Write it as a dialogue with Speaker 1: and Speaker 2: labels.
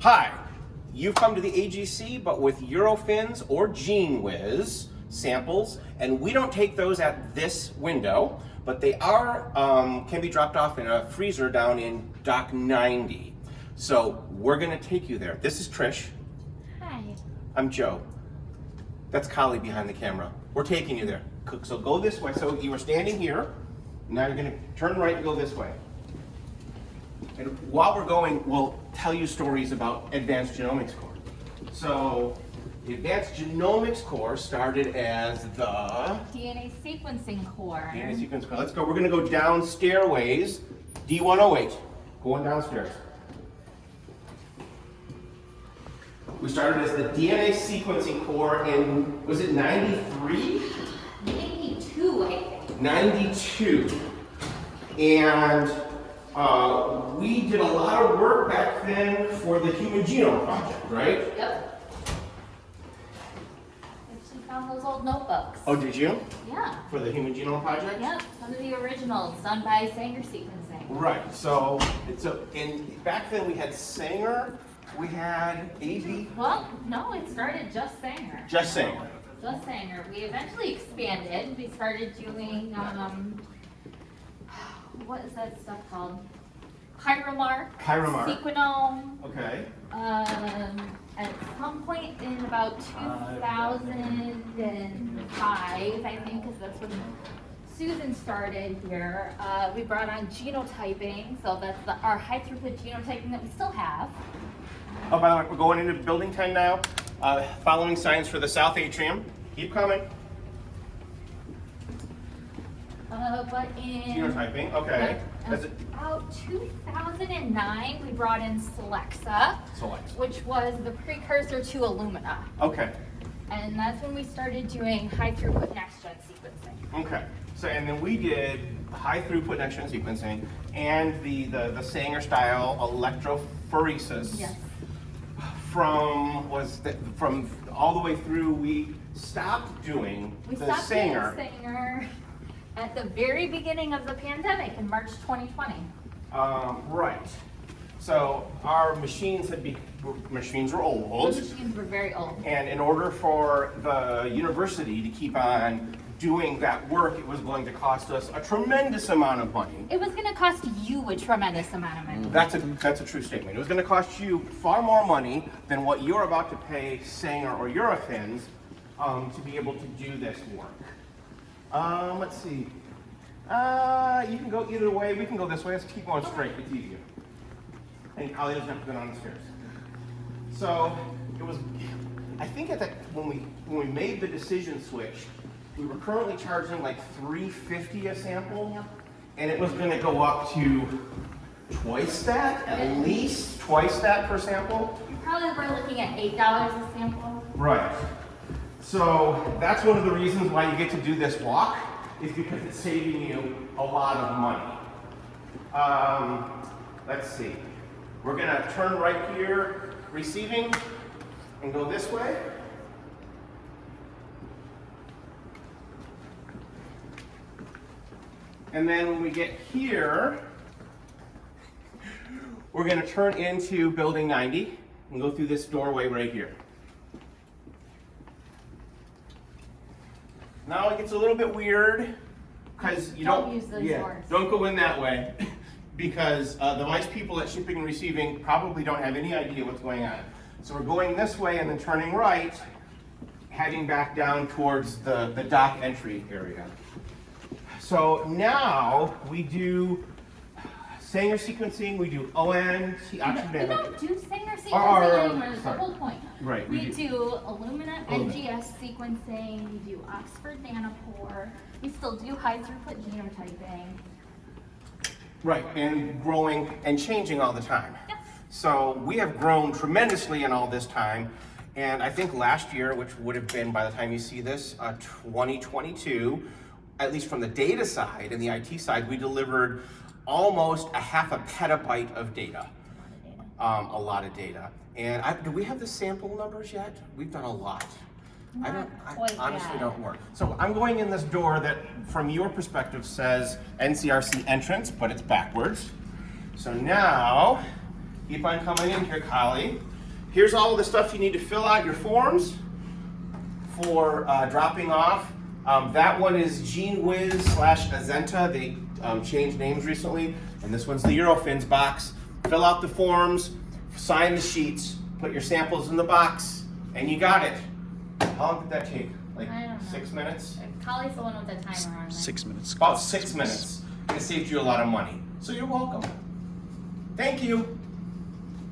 Speaker 1: Hi, you've come to the AGC, but with Eurofins or GeneWiz samples, and we don't take those at this window, but they are um, can be dropped off in a freezer down in Dock 90. So we're gonna take you there. This is Trish.
Speaker 2: Hi.
Speaker 1: I'm Joe. That's Kali behind the camera. We're taking you there. So go this way. So you were standing here. Now you're gonna turn right and go this way. And while we're going, we'll tell you stories about Advanced Genomics Core. So the Advanced Genomics Core started as the
Speaker 2: DNA sequencing core.
Speaker 1: DNA sequence core. Let's go. We're gonna go down stairways. D108. Going downstairs. We started as the DNA sequencing core in, was it 93?
Speaker 2: 92, I think.
Speaker 1: 92. And uh, we did a lot of work back then for the Human Genome Project, right?
Speaker 2: Yep. Actually found those old notebooks.
Speaker 1: Oh, did you?
Speaker 2: Yeah.
Speaker 1: For the Human Genome Project?
Speaker 2: Yep. Some of the originals done by Sanger sequencing.
Speaker 1: Right. So it's a. And back then we had Sanger, we had AV,
Speaker 2: Well, no, it started just Sanger.
Speaker 1: just Sanger.
Speaker 2: Just Sanger. We eventually expanded. We started doing, um, what is that stuff called? Pyromark.
Speaker 1: Pyromark.
Speaker 2: Sequenom.
Speaker 1: Okay.
Speaker 2: Um, at some point in about 2005, I think, because that's when Susan started here, uh, we brought on genotyping. So that's the, our high throughput genotyping that we still have.
Speaker 1: Oh, by the way, we're going into building 10 now. Uh, following signs for the south atrium. Keep coming.
Speaker 2: Uh, but in
Speaker 1: Genotyping. Okay.
Speaker 2: About 2009, we brought in Solexa,
Speaker 1: Select.
Speaker 2: which was the precursor to Illumina.
Speaker 1: Okay.
Speaker 2: And that's when we started doing high throughput next gen sequencing.
Speaker 1: Okay. So and then we did high throughput next gen sequencing and the the, the Sanger style electrophoresis.
Speaker 2: Yes.
Speaker 1: From was the, from all the way through we stopped doing
Speaker 2: We
Speaker 1: the
Speaker 2: stopped
Speaker 1: Sanger.
Speaker 2: doing Sanger at the very beginning of the pandemic in March 2020.
Speaker 1: Um, right. So our machines had be machines were old.
Speaker 2: Those machines were very old.
Speaker 1: And in order for the university to keep on doing that work, it was going to cost us a tremendous amount of money.
Speaker 2: It was going to cost you a tremendous amount of money.
Speaker 1: That's a, that's a true statement. It was going to cost you far more money than what you're about to pay Sanger or Eurofins um, to be able to do this work. Um, let's see. Uh, you can go either way. We can go this way. Let's keep going straight. It's easier. And Kali doesn't have to go down the stairs. So it was. I think at that when we when we made the decision switch, we were currently charging like 350 a sample, and it was going to go up to twice that, at least twice that per sample.
Speaker 2: You probably were looking at $8 a sample.
Speaker 1: Right. So that's one of the reasons why you get to do this walk, is because it's saving you a lot of money. Um, let's see. We're gonna turn right here, receiving, and go this way. And then when we get here, we're gonna turn into building 90 and go through this doorway right here. Now it gets a little bit weird because you
Speaker 2: Don't
Speaker 1: don't,
Speaker 2: use those
Speaker 1: yeah, don't go in that way because uh, the vice people at shipping and receiving probably don't have any idea what's going on. So we're going this way and then turning right, heading back down towards the, the dock entry area. So now we do Sanger sequencing, we do ON,
Speaker 2: We
Speaker 1: oxygen
Speaker 2: don't do Sanger sequencing
Speaker 1: Or- or,
Speaker 2: anymore, that's the whole point.
Speaker 1: Right,
Speaker 2: We
Speaker 1: we
Speaker 2: do Illumina
Speaker 1: Illumina.
Speaker 2: NGS sequencing, we do Oxford Nanopore, we still do high throughput genotyping.
Speaker 1: Right, and growing and changing all the time.
Speaker 2: Yes.
Speaker 1: So we have grown tremendously in all this time. And I think last year, which would have been by the time you see this, uh, 2022, at least from the data side and the IT side, we delivered almost a half a petabyte of data. Um, a lot of data. And I, do we have the sample numbers yet? We've done a lot. I don't,
Speaker 2: Not quite
Speaker 1: I honestly
Speaker 2: yet.
Speaker 1: don't work. So I'm going in this door that, from your perspective, says NCRC entrance, but it's backwards. So now Keep on coming in here, Collie. Here's all the stuff you need to fill out your forms for uh, dropping off. Um, that one is GeneWiz slash Azenta. They um, changed names recently. And this one's the Eurofins box. Fill out the forms, sign the sheets, put your samples in the box, and you got it. How long did that take? Like
Speaker 2: I don't know.
Speaker 1: six minutes?
Speaker 2: Uh, Collie's the one with the timer on there.
Speaker 3: Six minutes.
Speaker 1: About six minutes. It saved you a lot of money. So you're welcome. Thank you.